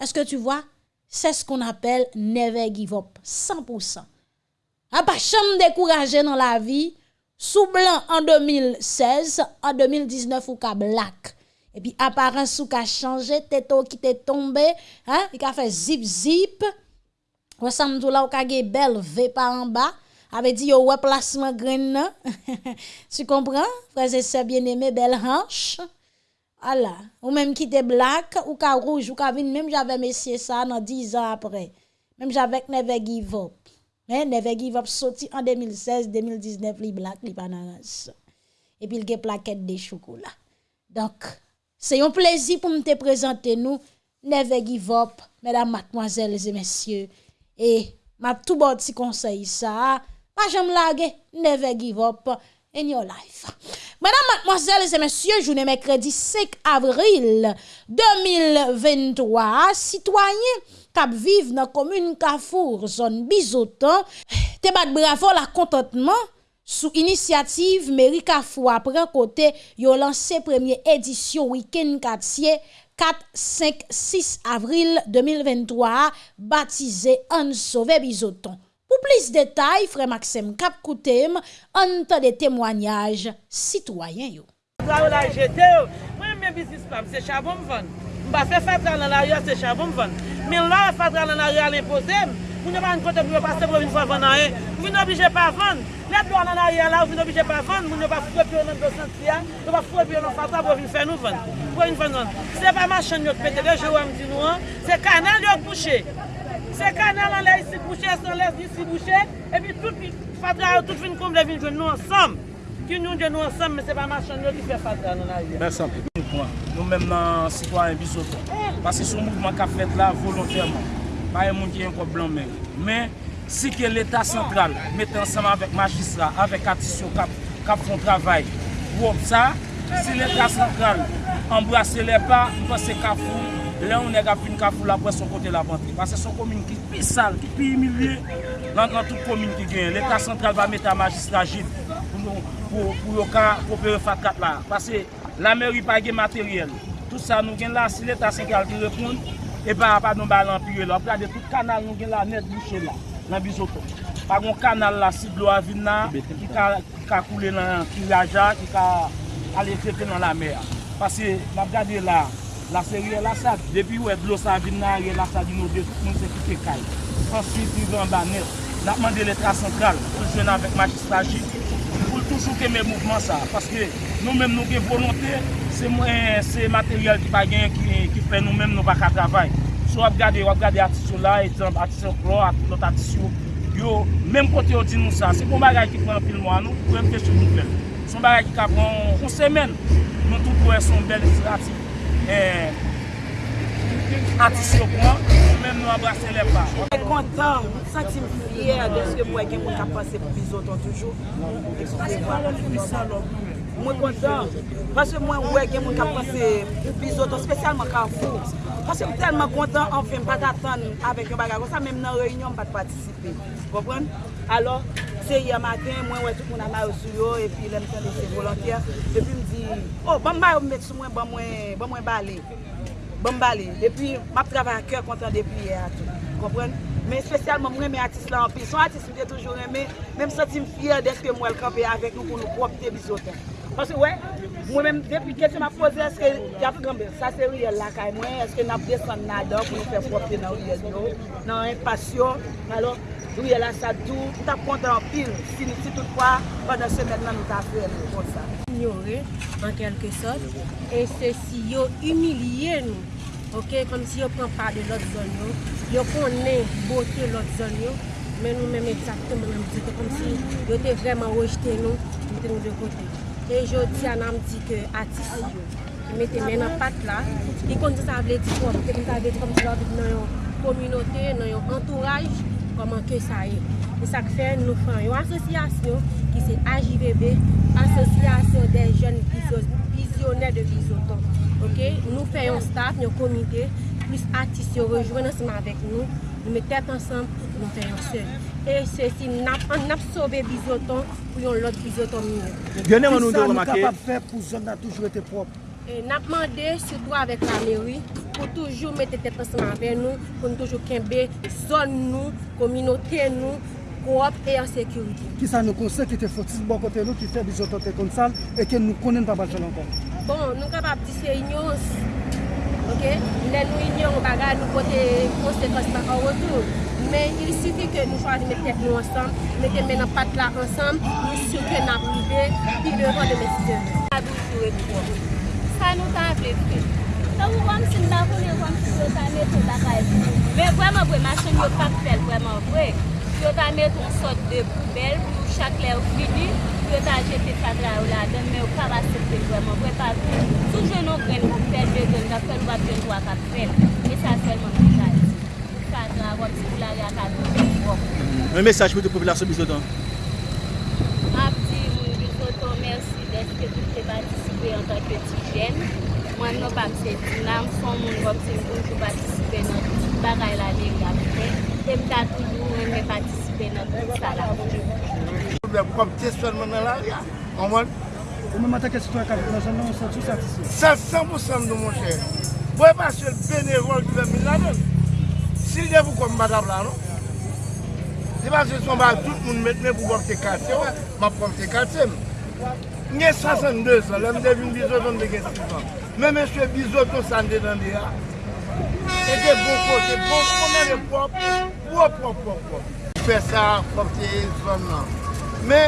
Est-ce que tu vois? C'est ce qu'on appelle never give up, 100%. A pas chambre décourager dans la vie, sous blanc en 2016, en 2019 ou ka black. Et puis apparence sous ka changé, tête qui t'est tombé, hein, il a fait zip zip. Ressemble tout là ou ka belle V par en bas avait dit yo ouais placement grain <laughs> tu comprends? Frère sœurs bien-aimé belle hanche. Voilà. Ou même qui était black ou ka rouge ou ka vin. Même j'avais messieurs ça dans 10 ans après. Même j'avais Never Give Up. Mais Never Give Up sorti en 2016 2019 li black li bananas. Et puis il a plaquette de chocolat. Donc c'est un plaisir pour me te présenter nous. Never Give mesdames mademoiselles et messieurs. Et m'a tout bon petit conseil ça Pas jamais laguer, never give up in your life. Madame, mademoiselles et messieurs, journée mercredi 5 avril 2023, citoyens qui vivent dans la commune Cafour, zone Bizotan, te bat bravo la contentement sous initiative mairie Cafour après côté yo lancé première édition week-end quartier 4, 5, 6 avril 2023, baptisé Anne Sauvé Bizoton. Ou plis detay, Frè Maxime Kapkoutem, an ta de temwanyaj sitwayen yo. Mwen la jete yo, mwen mwen bizis pam, se chabon mwen. Mba fe fatra nan la yo, se chabon mwen. Men la fatra nan la yo al impozem, mwen yo ban kote pou yo pase pou vin fwa vana e. Mwen yo obije pa vande. Let do nan a riyan la ou vin obije pa van, moun yo pa fwepi yo nan dosan triyan, yo pa fwepi yo nan fata pou vin fè nou van. Se pa machan yo kpete de, jè ou am di nou an, se kanal yo kouche. Se kanal an lè yisi bouchè, san lè yisi bouchè, epi tout fadra yo, tout fin koum lè vin jwen nou ansam. Ki nou jwen nou ansam, men se pa machan yo ki fè fadra nan a yè. Mersan. Nou men nan sitwaryen bisoto. Pase sou mouvman ka fèt la volontèrman. Pa yè moun ki yon ko blan men. Men, si ke l'Etat sentral mette ansam avèk magistra, avèk atisyon kap fon travay, wop sa, si l'Etat sentral embrase lè pa, mpase kap foun, Lè ou neg ap vin kafou la apre son kote la bantri. Pase son komine ki pi sal, ki pi imilye, lan nan tout komine ki gen. L'Etat sentral va mette a magistra jid pou yo ka popere fatkat la. Pase la meri pa gen materyel. Tout sa nou gen la, si l'Etat sentral eh ki repoun, e ba pa nou balan piye la. Prade tout kanal nou gen la net bouchè la, nan bizoto. Pagon kanal la, si blo avin na, ki ka, ka koule nan kilaja, ki ka ale trepe nan la mer. Pase la gade la, La serye la sad, depi ou e blosa vin nan ye la sad yon ou de tout moun se ki te kay. Answit yon van baner, nan mande letra sentral, pou jwen avèk majistaji, pou toujou ke mè mouvman sa. Paske nou mèm nou gen volonté, se, se materyal ki pa gen ki, ki fè nou mèm nou baka travay. So ap gade, ap gade atisyon la, etan atisyon klo, atisyon lot atisyon, yo mèm kote yo di nou sa. Se kon bagay ki pran pil mwa nou, pou mèm kèche nou fè. Son bagay ki ka pran, on semen, nou tout pou e son bel atisyon. Eh, atisokman, nou menm nou abrase lè pa. Mwen kontan, mwen sentim fyer de sè mwen gen mwen kapase pou bizoton toujou. Mwen kontan, mwen mwen gen mwen kapase pou bizoton, spesyalman kavou. Mwen se mwen telman kontan, anfe mwen pat atan avèk yon bagay. Mwen sa menm nan reynyon mwen pat patisipe. Kompren? Alors, se yon matin, mwen wè tout moun ama yo sou yo, epi lèm ten de se volantyer. Epi mwen di, oh, bon ba yon met sou mwen, bon mwen, bon mwen bale. Bon bale. Depi, map travay a kèr kontan depi yè atou. Kompren? Men spesyalman mwen men atis la anpil. Son atis mwen de toujou remen, men msati m fyer deske mwen kampè avèk nou pou nou propite bizotan. Pansè wè, mwen men depi kète m ap pose, eske javou gambe, sa se riyel lakay mwen, eske nap desan nadan pou nou fè propite nan riyel nou, nan impasyon, alò, riyel la sa dou, tout ap kontan anpil, si nou si tout kwa, padan semen nan nou ta fè, nou kon sa. ignoré en kelke sot. E se si yo umilye nou, ok, kom si yo pran pa de lot zon yo, yo konen bote lot zon yo, men nou men exacte men am dite kom si yo te vreman rejte nou, mette nou de kote. E jodi an am di ke atis yo, mette men an pat la, di kon di sa vle di kom, di kon sa vle di kom di la vle nan yon kominote, nan yon entouraj, koman ke sa e. E sak fe nou fan yon asosyasyon ki se AJVB, asosyasyon de jen vizyoner de vizoton. Ok, nou fe yon staff, yon komite, plus atis yon rejwen anseman vek nou, nou me tet ansam, nou fe yon sel. E se si nap, nap sobe vizoton pou yon lot vizoton mine. Yon man nou do Sa nou remake, kapap fe pou zon nan toujou ete prop. Nap mande soutou avèk la meri pou toujou mette tèt anseman avè nou, pou nou toujou kenbe zon nou, kominote nou, koop e ansekuriti. Ki sa nou konsek ki te fotis bon kote nou ki fe bizotote kon sal e ke nou konen pa balchan ankon? Bon, nou kapap di se inyons, ok? Le nou inyon bagay nou kote konsekons baka wotou. Men, il sifi ke nou chwazi mette tèt nou ansan, mette men an pat la ansan, nou souke nan prive, pi le ron de mette tèt. Adou sou e pou. wè nou tan vle vwe. Sa ou wam sin nan yon wam si yo tan meton takay pou. Men vwèman vwe, machin yo pak fel vwèman vwe. Yo tan meton sot de poubel pou chak lè ou vini. Yo tan jete kadra ou la den, men yo pa vase fel vwèman vwe pa vwe. Sou jen nou gren pou fel de gen, da fel wap jen wak ap fel. E sa felman pou jati. Kadra wap si pou la re akadou. Un mesaj pou de populasyon bizodan. patisipe an tanke ti jen. Mwen nou bak se di nan, son moun wap se mpoujou patisipe nan tout bagay la dek la mwen. Tem ta toujou mwen me patisipe nan tout sa la mwen. Mwen kom te swen mwen nan la ria, an mwen. Mwen mwen tanke sitwa kapit nan jan nan, mwen san tout sa patisipe. San san mwen san nou mwen chè. Mwen pa se benevol ki ven min la den. Sil de pou kom badab la nou. Se pa se son ba tout moun metne pou wap te kate wè, mwen pou wap te kate mwen. Nye 62 an, lèm devin bizoton de gen 6 an. Mè mè chwe bizoton san de nan de a. E de bon kote, bon konen de pop, pop, pop, pop, pop. Fè sa, pop te yon son nan. Mè,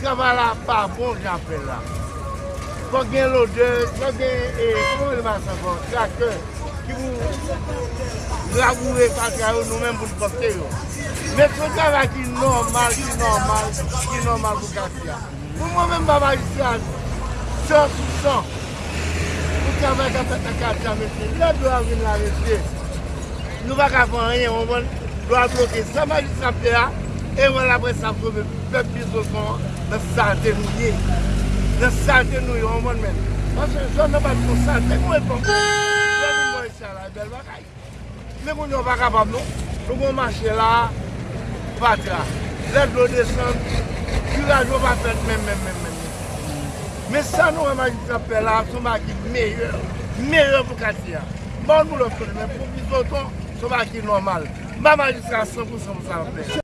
kavala pa, bon jan fè la. Fò gen lode, fò gen, e, konen de masan fò, chakè, ki wou lagoure kaka yo nou men pou l'popte yo. Mè sou kava ki normal, ki normal, ki normal pou kaka yo. Pou mwen men baba Yusyan, 100 sou 100, pou travay ka pet la kat la mette, la do avin la mette, nou va ka fon rien, moun moun, do a bloke, sa ma Yusyan ple a, e wè la bre sa probe, pep pi sou kon, nan sante nou ye, nan sante nou yon moun men, anse joun nan bat kon sante, kon e pon, joun moun Yusyan la, bel bakay, mè kon yon baka pablo, nou kon manche la, patra, lè do desan, Kuraj ou pa fèt mèm mèm mèm mèm. Mè sa nou wè magistrat pè la, sou magistrat meyèr, meyèr pou kati ya. Moun moun lò fèt mè, pou bizoton, sou magistrat normal. Mè magistrat 100% mou sa fè.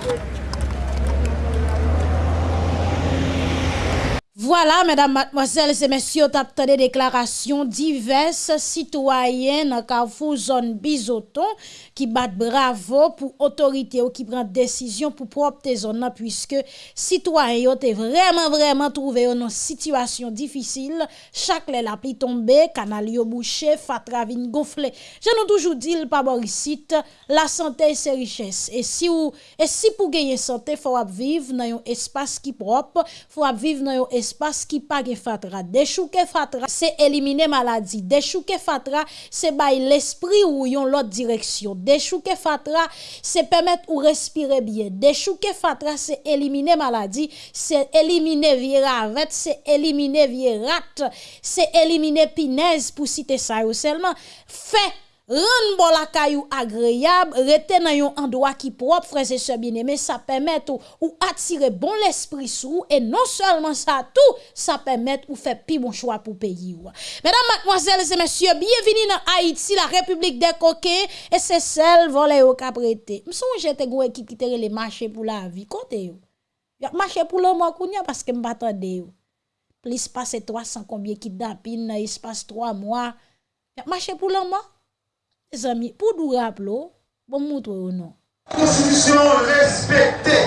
Thank you. Voilà, mesdames, mademoiselles et messieurs, tap des déclarations diverses. Citoyennes en carrefour zone bisoton qui battent bravo pour autorité ou qui prend décision pour propre zone puisque citoyens ont vraiment vraiment trouvé une situation difficile, chaque les la pli tombé, canal yo bouché, fatravine gonflé. Je nous toujours dit pas Borisite, la santé c'est richesse. Et si ou et si pour gagner santé faut vivre dans un espace qui propre, faut vivre dans un espace espas ki pa ge fatra. Dechouke fatra, se elimine maladi. Dechouke fatra, se bay l'esprit ou yon lot direksyon. Dechouke fatra, se pemet ou respire bien. Dechouke fatra, se elimine maladi, se elimine viravet, se elimine virat, se elimine pinez pou site sa yo selman. Fè! Rendre bon la caillou agréable, rester dans un endroit qui propre, frères et sœurs bien-aimés, ça permet ou, ou attirer bon l'esprit sous et non seulement ça tout, ça permet ou faire plus bon choix pour pays. Mesdames, mademoiselles et messieurs, bienvenue dans Haïti, la République des coquets, et c'est celle volée au caprété. M'songe j'étais une équipe qui les marché pour la vie, côté yo. Marché pour le mois parce que m'attendais. Plus passer 300 combien kidnapping dans espace 3 mois. Marché pour le mois? Les amis, pour nous rappeler, bon montrer ou non. Constitution respectée.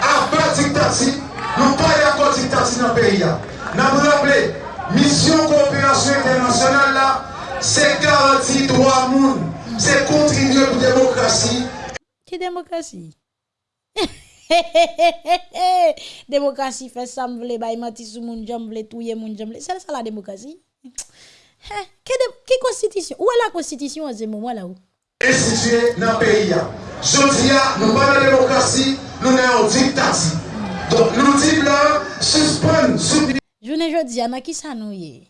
Avant dictature, nous pas encore dictature dans le pays. Nous vous rappelons, mission coopération internationale là, c'est garantir droit monde, c'est contribuer pour la démocratie. Qui démocratie? <laughs> démocratie fait ça, m'vle, bah, mati sou moun, j'm'vle, touye moun, j'm'vle. C'est ça la démocratie? He, ki konstitisyon? Ou e la konstitisyon an zè moun wala ou? Instituye nan peyi ya. Jodi ya, nou ban nan demokrasi, nou nan yon diktati. Don nou di blan, suspon, soubi. Jounen jodi ya, nan ki sa nou ye?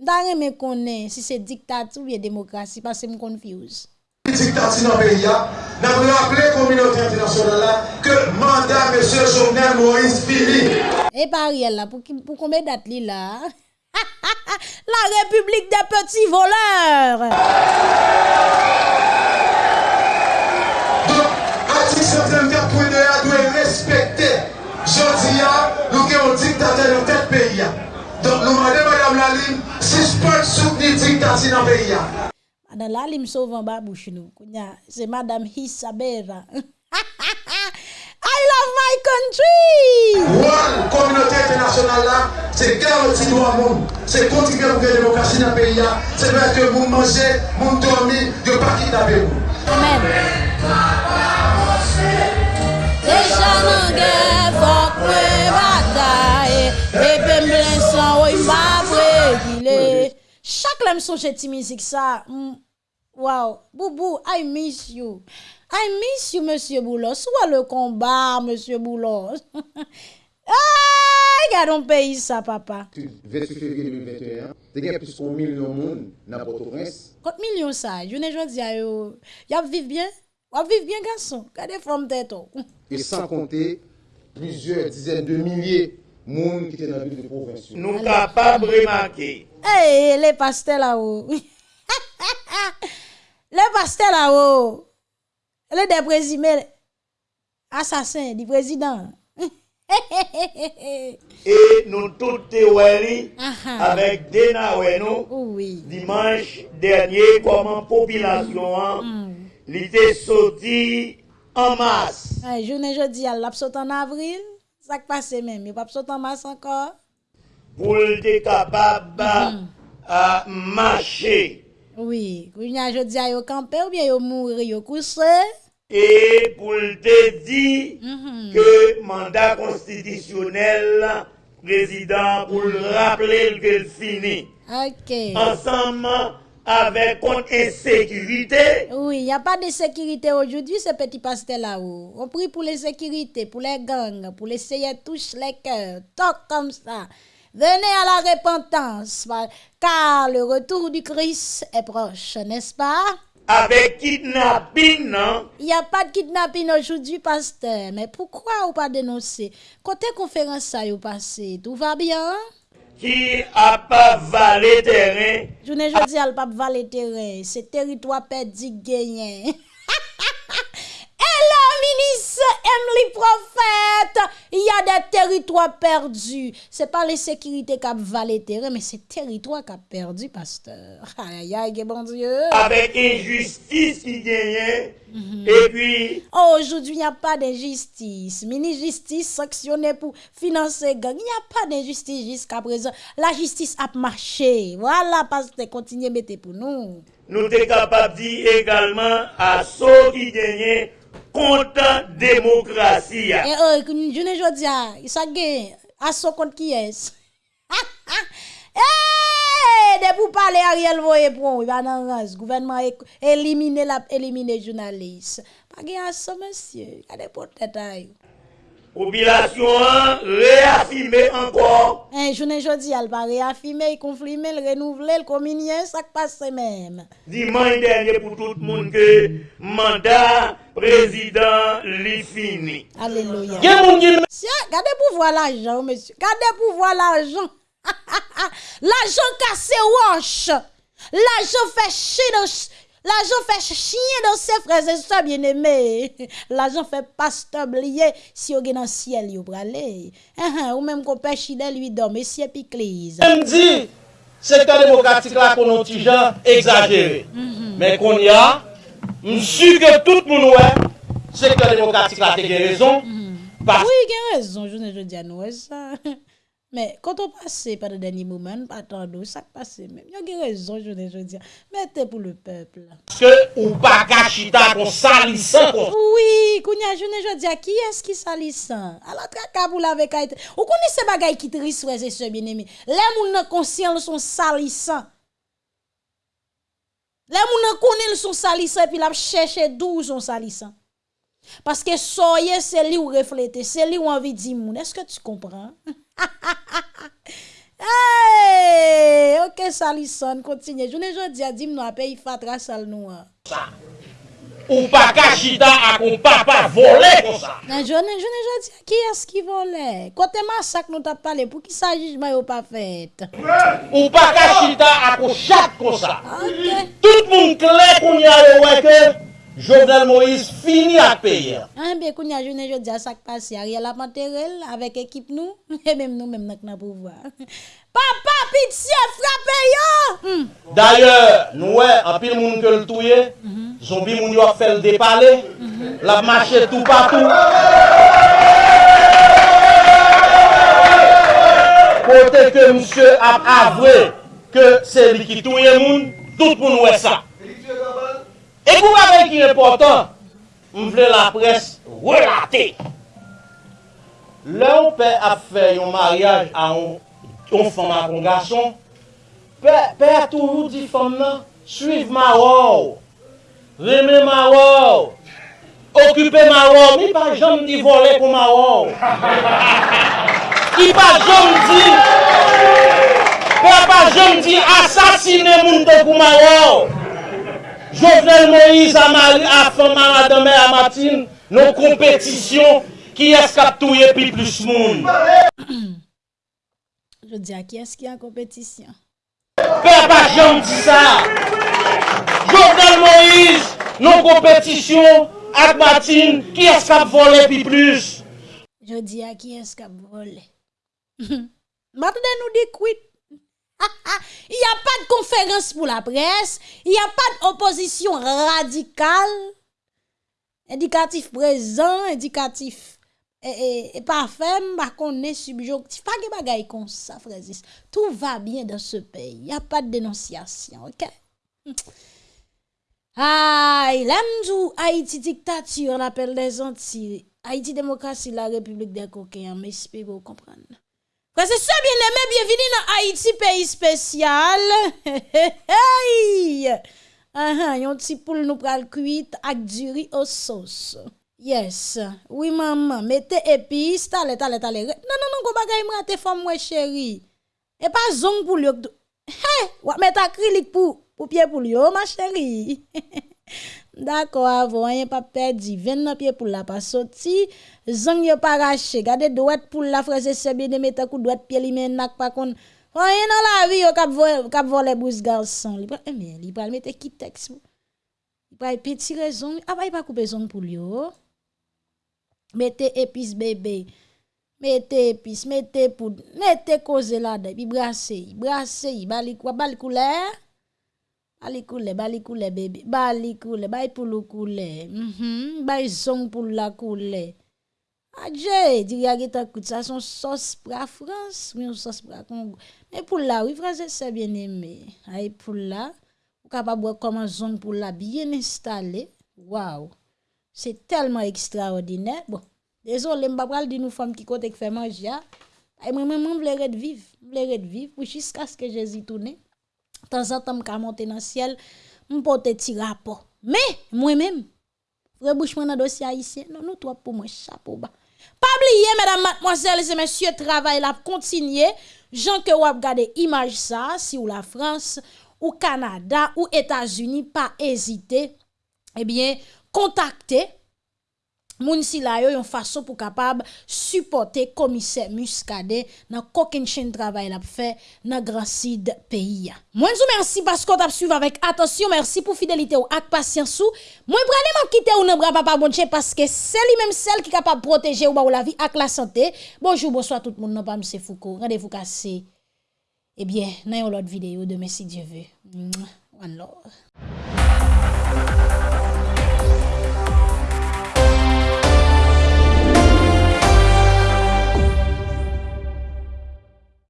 Mdare me konen si se diktati ou ye demokrasi, pas se m konfuse. diktati nan peyi ya, nan mwen aple kominote internasyonal la, ke manda M. Jovenel Moïse Philippe. E pari el la, pou, pou konbe dat li la? La République des petits voleurs! Donc, article 134.2 doit respecter. Je dis, nous avons un dictateur dans tel pays. Donc, nous demandons Madame Laline, suspendre soutenir dictature dans le pays. Madame là, li me sauve en bas bouche nou. Kounya, c'est Madame Hisabera. love my country. One communauté internationale là, c'est garanti nous à monde. C'est continuer pour gagner démocratie dans le pays. C'est vrai que vous mangez, vous dormez, vous ne pas kidnapper vous. Amen. Déjà nous guerre, faut bataille. Et puis blessant, oui, ma brégilé. Chaque lème songe ti musique ça. Hmm, wow. Boubou, I miss you. I miss you, Monsieur Boulos. Soit le combat, Monsieur Boulos. <laughs> ah, gardons pays ça, papa. 28 février 2021, il y a plus d'un million de monde dans Port-au-Prince. Combien millions ça Je ne sais pas, il y a vivre bien. On vivre bien, garçon. Regardez from tête. Oh. Et sans compter plusieurs dizaines de milliers de monde qui étaient dans la ville de province. Nous sommes capables de remarquer. Eh, hey, les pastels là-haut. <laughs> les pastels là-haut. Le de prezime asasin di prezident. <laughs> e nou tout te wè li avèk dena wè nou dimanche dernyè koman popilasyon an mm. li te soti an mas. Jounen jodi al ap sot an avril, sak pase men, mi pap sot an mas ankor. Pou l te kapab mm. a mache. Oui. Kounya jeudi a yo campé ou bien yo mourir yo couché. et pour te dire que mandat constitutionnel président pour le rappeler que le fini OK. ensemble avec contre insécurité Oui, il n'y a pas de sécurité aujourd'hui, ce petit pastel là-haut. On prie pour les sécurités, pour les gangs, pour les touche les cœurs, toc comme ça. Venez à la repentance, car le retour du Christ est proche, n'est-ce pas? avec kidnapping non? Il n'y a pas de kidnapping aujourd'hui, pasteur. Mais pourquoi ou pas dénoncer? Côté conférence ça y est passé, tout va bien? qui a pas valé terrain? Je ne dis pas valer terrain, c'est territoire perdu gagné. Hello, ministre Emily Prophète. Il y a des territoires perdus. C'est pas les sécurités qui valé terrain, mais c'est territoire qui a perdu, pasteur. <laughs> Aïe, aïe, bon Dieu. avec injustice qui gagnait et puis aujourd'hui, il n'y a pas d'injustice. Mini-justice sanctionnée pour financer gang. Il n'y a pas d'injustice jusqu'à présent. La justice a marché. Voilà, pasteur, continuez à mettre pour nous. nous sommes capables de dire également à ceux qui gagnent contre démocratie. Et oh, je ne dis pas, ça gagne. À son compte qui est <laughs> Eh, de pour parler Ariel voye pour, il va dans race. Gouvernement éliminer la éliminer journaliste. Pas gain à ça monsieur. Regardez pour tête Population an réaffirmer encore Un journée jodi al pa réaffirmer, confirmer, le renouveler, le communier, ça passe même. dimanche dernier pour tout le monde que mandat président li fini. Alléluia. Gen moun Gardez pour voir l'argent, monsieur. Gardez pour voir l'argent. <laughs> l'argent cassé roche. L'argent fait chier dans L'argent fait chien dans ses frères et sœurs bien-aimés. <laughs> L'argent fait pasteur oublié si vous dans le ciel, vous aller. Uh-huh, ou même qu'on pêche chidel lui d'homme, et si épic On dit, secteur démocratique là qu'on a des gens exagéré. Mm-hmm. Mais qu'on y a, je suis que tout le monde secteur démocratique là, tu as mm-hmm. Parce... Oui, il a raison, je ne dis pas ça. <laughs> Men, konton pase pa de deni mouman, patan do, sak pase men. Yon gen rezon, jounen, jounen diya. Mette pou le pepl. Ske ou pa kachita kon salisan kon? Oui, kounya, jounen, jounen diya, ki eski salisan? Ala traka pou la vek a ete. Ou kouni se bagay ki tris wese se binemi? Le moun nan konsyen l son salisan. Le moun nan kouni l son salisan, pi la chèche dou son salisan. Paske soye se li ou reflete, se li ou anvi di moun. Eske tu kompran? <laughs> hey, ok salison, kontinye. Jounen jodi a dim nou apè yi fatra sal nou an. Sa, ou pa kachita ak ou pa pa vole kon sa. Nan jounen jodi a ki as ki vole. Kote masak nou tap pale pou ki sa jijman yo pa fet. Ou pa kachita ak ou chak kon sa. Ok. Tout moun kle koun ya yo weke. Jovenel Moïse fini ak peye. An be kounya jounen jodi a sak pasi a riel apanterel avek ekip nou, <laughs> e mem nou mem nak nan pouvoar. <laughs> Papa pitiye frape yo! Mm. D'ailleurs, nou e, apil moun ke l'touye, mm -hmm. zombi moun yo a fel depale, mm -hmm. la mache tout patou. Kote ke msye ap avwe ke se li ki touye moun, tout moun ou e sa. E kou avè ki important, m vle la pres relate. Lè ou pe ap fè yon maryaj a yon fòm akon gason, pe, pe a toujou di fòm nan, suiv ma wòw, reme ma wòw, okupe ma wòw, mi pa jom di vole pou ma wòw. Ki pa jom di, pe pa jom di asasine moun te pou ma wòw. Jovenel Moïse a fama madame a matin nou kompetisyon ki eskap touye pi plus moun. <coughs> Je di a ki eski a kompetisyon? Pe pa jom di sa. Jovenel Moïse nou kompetisyon ak matin ki eskap vole pi plus. Je di a ki eskap vole. Matne nou di kwit. <laughs> Il n'y a pas de conférence pour la presse. Il n'y a pas d'opposition radicale. Indicatif présent, indicatif et, et, parfait, par contre, est subjonctif. Pas de bagaille comme ça, frères. Tout va bien dans ce pays. Il n'y a pas de dénonciation, ok? Aïe, l'amdou, Haïti dictature, on appelle les Antilles. Haïti démocratie, la République des coquins, mais j'espère vous comprenez. Frère, c'est bien aimé, bienvenue dans Haïti, pays spécial. <laughs> Hey! Ah, yon ti poule nous pral cuite ak du riz au sauce. Yes. Oui, maman, mettez épices, tale, tale, tale. Non, non, non, go bagay mrate femme, moi, chérie. Et pas zong pour yo. Hey! Wa met acrylique pour, pour pied pour yo, ma chérie. <laughs> Dako avon, yon pa perdi, ven nan pie pou la pa soti, zang yon pa rache, gade dwet pou la freze sebe de metakou, dwet pie li men nak pa kon, on yon nan la vi yo kap vole vo bous garson, li pral, eme, eh, li pral mette ki teks, li pral peti rezon, apay ah, pa koupe zon pou li yo, oh. mette epis bebe, mette epis, mette poud, mette koze la de, bi brase, brase, balik wabal koule, Bali couleur, bali couleur bébé. Bali couleur, bali pour le couleur. Mhm, bali zong pour la couleur. Adje, di ya geta kout ça son pour la France, mais une sauce pour la Congo. Mais pour là, oui, frère, c'est bien aimé. Aïe, pour là, ou capable voir comment zone pour la bien installée. Waouh. C'est tellement extraordinaire. Bon, désolé, m'pa pral di nous femmes qui côté qui fait manger. Et moi, même, je voulais vivre. Je voulais vivre jusqu'à ce que Jésus tourne. De temps en temps, je monter dans le ciel, je porte rapport. Mais, moi-même, frère bouche dans dossier haïtien, non, nous, toi, pour moi, chapeau bas. Pas oublier, mesdames, mademoiselles et messieurs, travail la continuer. Jean que vous regardez image ça, si ou la France, ou Canada, ou États-Unis, pas hésiter, eh bien, contacter Moun si la yo yon façon pour capable supporter commissaire Muscadet dans coquin chaîne travail l'a fait dans grand pays. Moi vous merci parce qu'on t'a suivi avec attention, merci pour fidélité ou ak patience ou. Moi vraiment quitter ou nan bras papa bon parce que c'est même celle qui capable protéger ou ba ou la vie ak la santé. Bonjour, bonsoir tout le monde, non pas monsieur Foucault. Rendez-vous cassé. Eh bien, dans une autre vidéo demain si Dieu veut. One love.